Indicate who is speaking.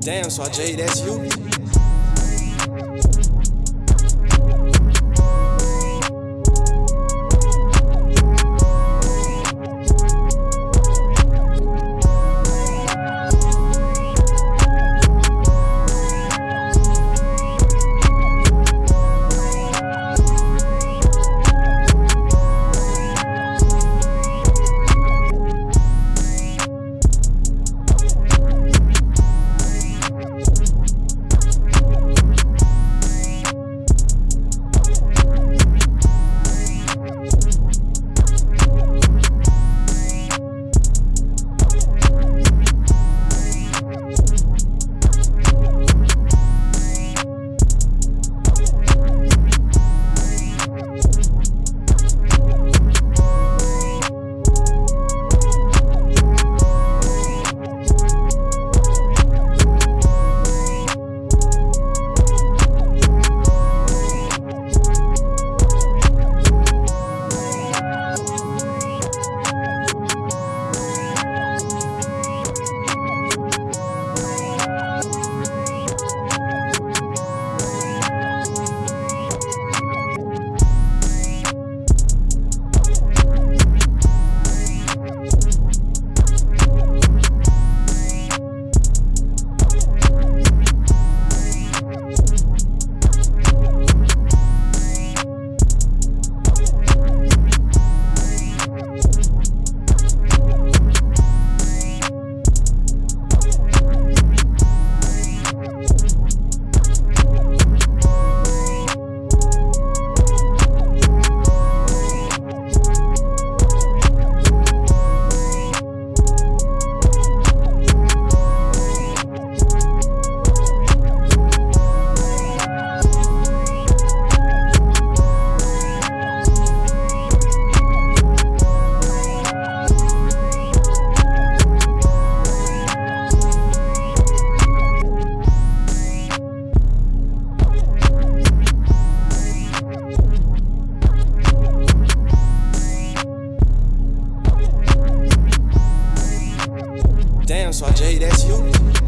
Speaker 1: Damn, so Jay, that's you? so I J, that's you.